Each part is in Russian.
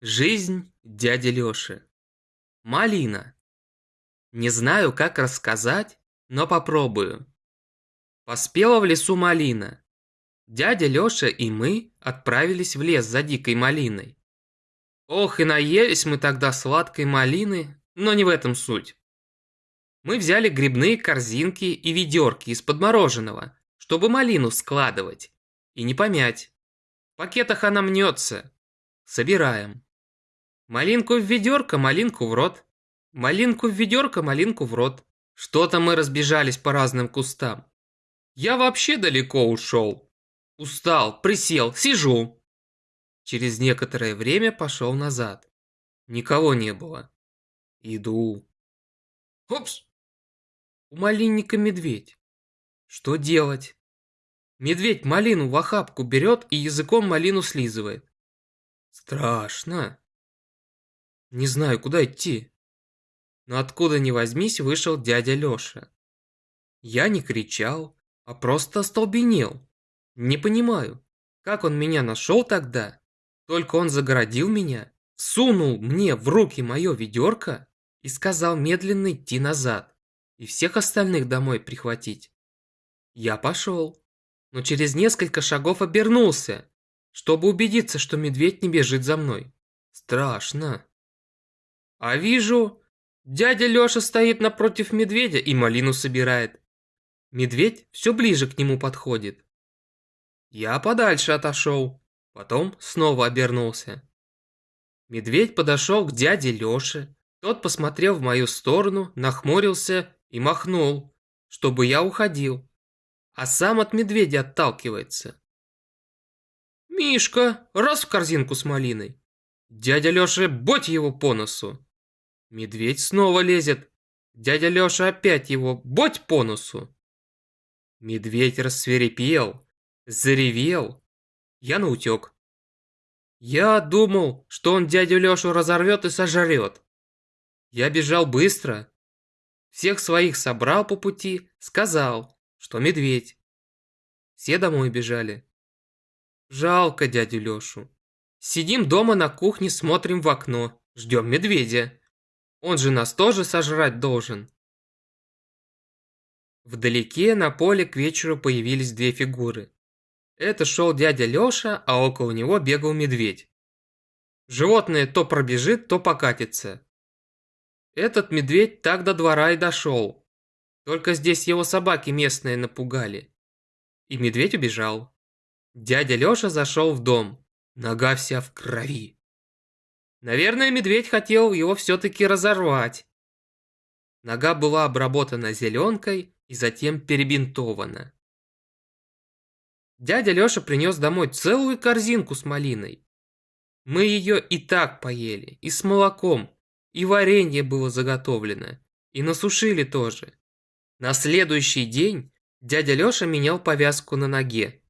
Жизнь дяди Лёши. Малина. Не знаю, как рассказать, но попробую. Поспела в лесу малина. Дядя Лёша и мы отправились в лес за дикой малиной. Ох, и наелись мы тогда сладкой малины, но не в этом суть. Мы взяли грибные корзинки и ведерки из-под мороженого, чтобы малину складывать и не помять. В пакетах она мнется. Собираем. Малинку в ведерко, малинку в рот. Малинку в ведерко, малинку в рот. Что-то мы разбежались по разным кустам. Я вообще далеко ушел. Устал, присел, сижу. Через некоторое время пошел назад. Никого не было. Иду. Опс! У малинника медведь. Что делать? Медведь малину в охапку берет и языком малину слизывает. Страшно. Не знаю, куда идти. Но откуда ни возьмись, вышел дядя Лёша. Я не кричал, а просто остолбенел. Не понимаю, как он меня нашел тогда? Только он загородил меня, сунул мне в руки мое ведерко и сказал медленно идти назад и всех остальных домой прихватить. Я пошел, но через несколько шагов обернулся, чтобы убедиться, что медведь не бежит за мной. Страшно. А вижу, дядя Лёша стоит напротив медведя и малину собирает. Медведь все ближе к нему подходит. Я подальше отошел, потом снова обернулся. Медведь подошел к дяде Лёше. Тот посмотрел в мою сторону, нахмурился и махнул, чтобы я уходил. А сам от медведя отталкивается. «Мишка, раз в корзинку с малиной!» Дядя Лёша, боть его по носу! Медведь снова лезет. Дядя Лёша опять его боть по носу. Медведь рассверепел, заревел. Я наутек. Я думал, что он дядю Лёшу разорвет и сожрет. Я бежал быстро. Всех своих собрал по пути, сказал, что медведь. Все домой бежали. Жалко дядю Лёшу. Сидим дома на кухне, смотрим в окно, ждем медведя. Он же нас тоже сожрать должен. Вдалеке на поле к вечеру появились две фигуры. Это шел дядя Леша, а около него бегал медведь. Животное то пробежит, то покатится. Этот медведь так до двора и дошел. Только здесь его собаки местные напугали. И медведь убежал. Дядя Леша зашел в дом. Нога вся в крови. Наверное, медведь хотел его все-таки разорвать. Нога была обработана зеленкой и затем перебинтована. Дядя Леша принес домой целую корзинку с малиной. Мы ее и так поели, и с молоком, и варенье было заготовлено, и насушили тоже. На следующий день дядя Леша менял повязку на ноге.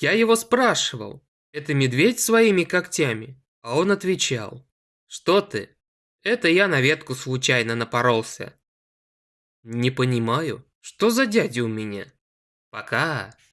Я его спрашивал, это медведь своими когтями? А он отвечал, что ты? Это я на ветку случайно напоролся. Не понимаю, что за дядя у меня? Пока.